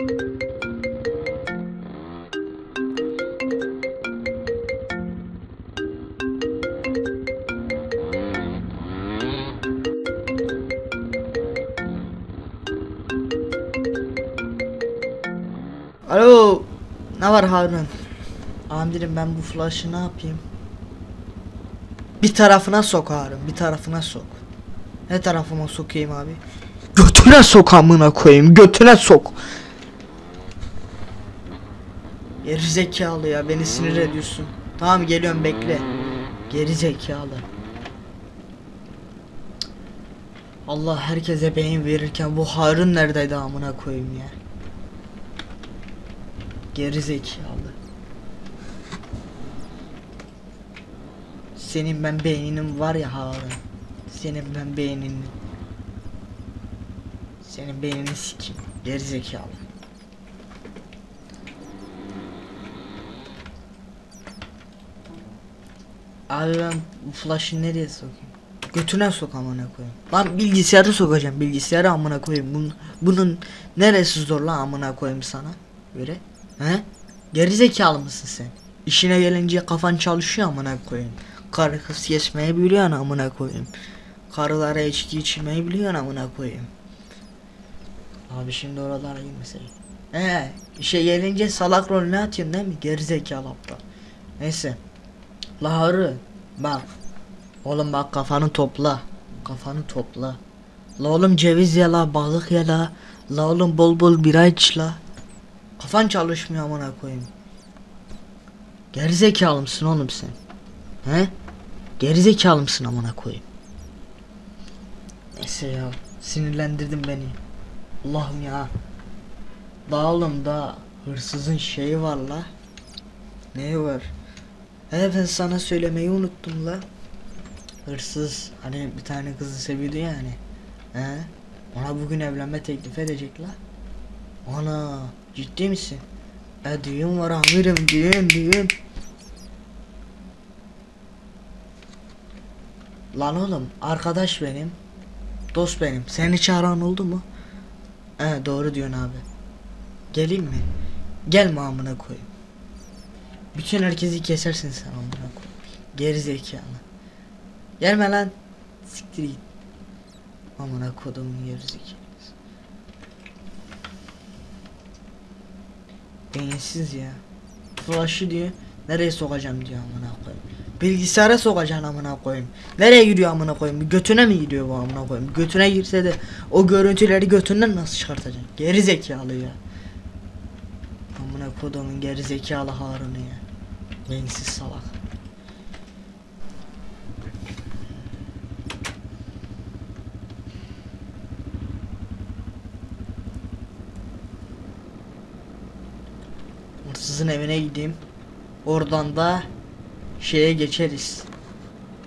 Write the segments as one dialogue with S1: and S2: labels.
S1: Alo. Ne var Harun? Amirim ben bu flash'ı ne yapayım? Bir tarafına sok Harun, bir tarafına sok. Ne tarafıma sokayım abi? Götüne sok amına koyayım, götüne sok. Geri zekalı ya, beni sinir ediyorsun. Tamam geliyorum bekle. Geri zekalı. Allah herkese beyin verirken bu Harun neredeydi amına koyayım ya? Geri zekalı. Senin ben beyninin var ya Harun. Senin ben beyninin. Senin beynini sikeyim. Geri zekalı. Abi ben flash'ı nereye sokayım? Götüne sok amına koyayım. Lan bilgisayarı sokacağım bilgisayarı amına koyayım. Bunun, bunun neresi zor lan amına koyayım sana? Göre. He? Gerizekalı mısın sen? İşine gelince kafan çalışıyor amına koyayım. Karı kız kesmeyi biliyorsun amına koyayım. Karılara içki içmeyi biliyorsun amına koyayım. Abi şimdi oralara girmeseydin. He, işe gelince salak rolünü atıyorsun değil mi? Gerizekalı aptal. Neyse. Laharı bak. Oğlum bak kafanı topla. Kafanı topla. La oğlum ceviz ye la, balık ye la. La oğlum bol bol bira iç la. Kafan çalışmıyor amına koyayım. Gerizekalı mısın oğlum sen? He? Gerizekalı mısın amına koyayım? Neyse ya sinirlendirdin beni. Allah'ım ya. Daha oğlum da hırsızın şeyi var la. Neyi var? He ben sana söylemeyi unuttum la. Hırsız hani bir tane kızı seviyordu yani. He? Ona bugün evlenme teklif edecek la. Ana ciddi misin? E düğün var amirim düğün düğün. Lan oğlum arkadaş benim. Dost benim. Seni çağıran oldu mu? He doğru diyorsun abi. Geleyim mi? Gelme amına koyayım. Bütün herkesi kesersin sen amına. Geri zekalı. Gelme lan. Siktir git. Amına kodumun geri zekalısı. Beyinsiz ya. Flash'ı diyor. Nereye sokacağım diyor amına koyayım. Bilgisayara sokacaksın amına koyayım. Nereye gidiyor amına koyayım? Götüne mi gidiyor bu amına koyayım? Götüne girse de o görüntüleri götünden nasıl çıkartacaksın? Geri zekalı ya. Amına kodumun geri zekalı Harun'u ya. Beyinsiz salak. Hırsızın evine gideyim. Oradan da şeye geçeriz.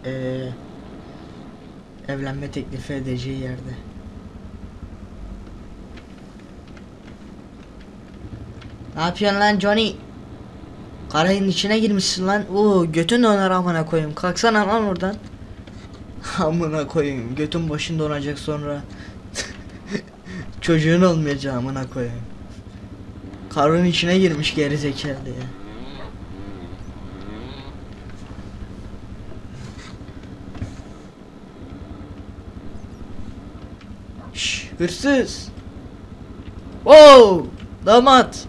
S1: Ee, evlenme teklifi edeceği yerde. Ne yapıyorsun lan Johnny? Karayın içine girmişsin lan. Oo götün döner amına koyayım. Kalksana lan oradan. amına koyayım. Götün başın donacak sonra. Çocuğun olmayacak amına koyayım. Karın içine girmiş geri zekalı ya. Şş, hırsız. Oo, damat.